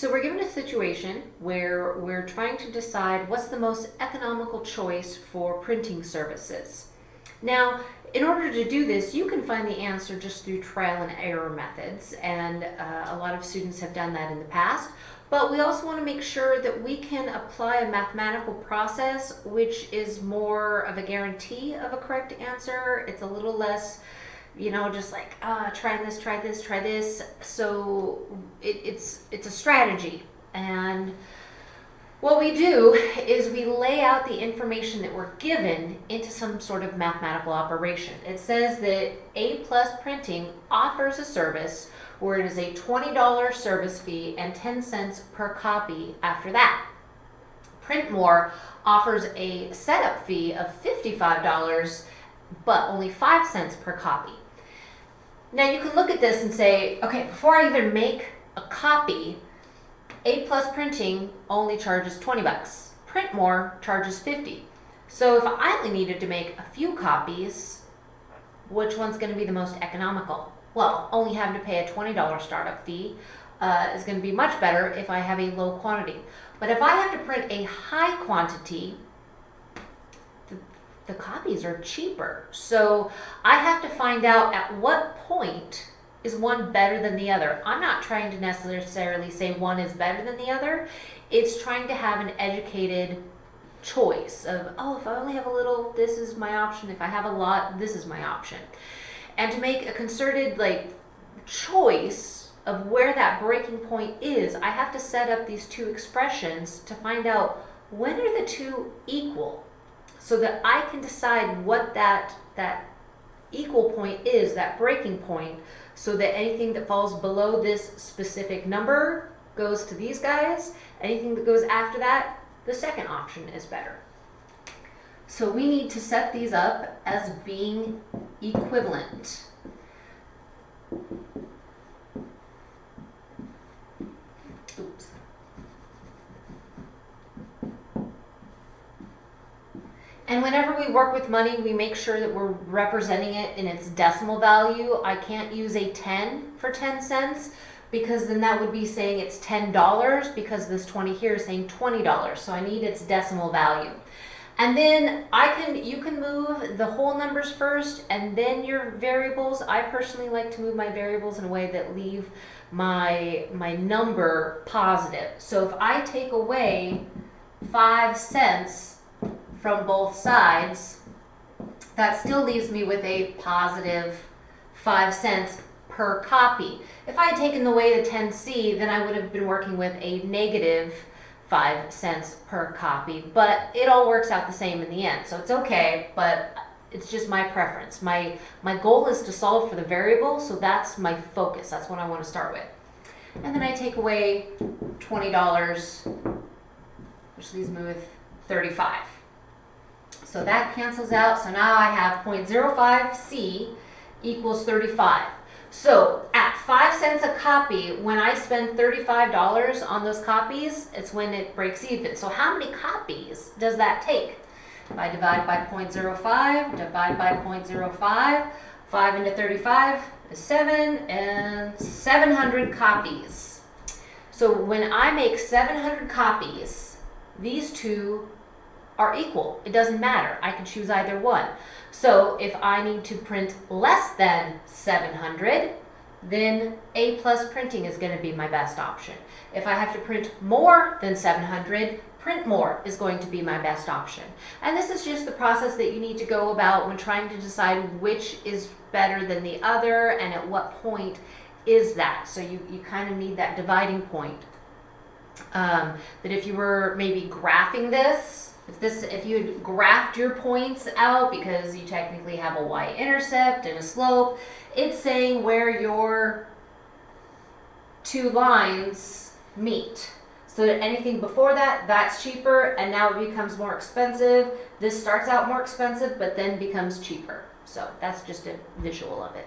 So we're given a situation where we're trying to decide what's the most economical choice for printing services. Now, in order to do this, you can find the answer just through trial and error methods, and uh, a lot of students have done that in the past. But we also want to make sure that we can apply a mathematical process which is more of a guarantee of a correct answer. It's a little less, you know, just like, uh, try this, try this, try this. So it, it's, it's a strategy. And what we do is we lay out the information that we're given into some sort of mathematical operation. It says that A plus printing offers a service where it is a $20 service fee and 10 cents per copy after that. Printmore offers a setup fee of $55 but only 5 cents per copy. Now you can look at this and say, okay, before I even make a copy, a plus printing only charges 20 bucks. Print more charges 50. So if I only needed to make a few copies, which one's going to be the most economical? Well, only having to pay a $20 startup fee uh, is going to be much better if I have a low quantity. But if I have to print a high quantity, the copies are cheaper. So I have to find out at what point is one better than the other? I'm not trying to necessarily say one is better than the other. It's trying to have an educated choice of, oh, if I only have a little, this is my option. If I have a lot, this is my option. And to make a concerted like choice of where that breaking point is, I have to set up these two expressions to find out when are the two equal so that I can decide what that, that equal point is, that breaking point, so that anything that falls below this specific number goes to these guys. Anything that goes after that, the second option is better. So we need to set these up as being equivalent. And whenever we work with money, we make sure that we're representing it in its decimal value. I can't use a 10 for 10 cents because then that would be saying it's $10 because this 20 here is saying $20. So I need its decimal value. And then I can, you can move the whole numbers first and then your variables. I personally like to move my variables in a way that leave my, my number positive. So if I take away five cents from both sides, that still leaves me with a positive 5 cents per copy. If I had taken away the 10C, then I would have been working with a negative 5 cents per copy, but it all works out the same in the end, so it's okay, but it's just my preference. My, my goal is to solve for the variable, so that's my focus. That's what I want to start with. And then I take away $20, which leaves me with 35. So that cancels out. So now I have 0.05C equals 35. So at 5 cents a copy, when I spend $35 on those copies, it's when it breaks even. So how many copies does that take? If I divide by 0.05, divide by 0.05, 5 into 35 is 7, and 700 copies. So when I make 700 copies, these two are equal. It doesn't matter. I can choose either one. So if I need to print less than 700, then A plus printing is going to be my best option. If I have to print more than 700, print more is going to be my best option. And this is just the process that you need to go about when trying to decide which is better than the other and at what point is that. So you, you kind of need that dividing point. Um, that if you were maybe graphing this, if this, if you had graphed your points out because you technically have a y-intercept and a slope, it's saying where your two lines meet. So that anything before that, that's cheaper, and now it becomes more expensive. This starts out more expensive, but then becomes cheaper. So that's just a visual of it.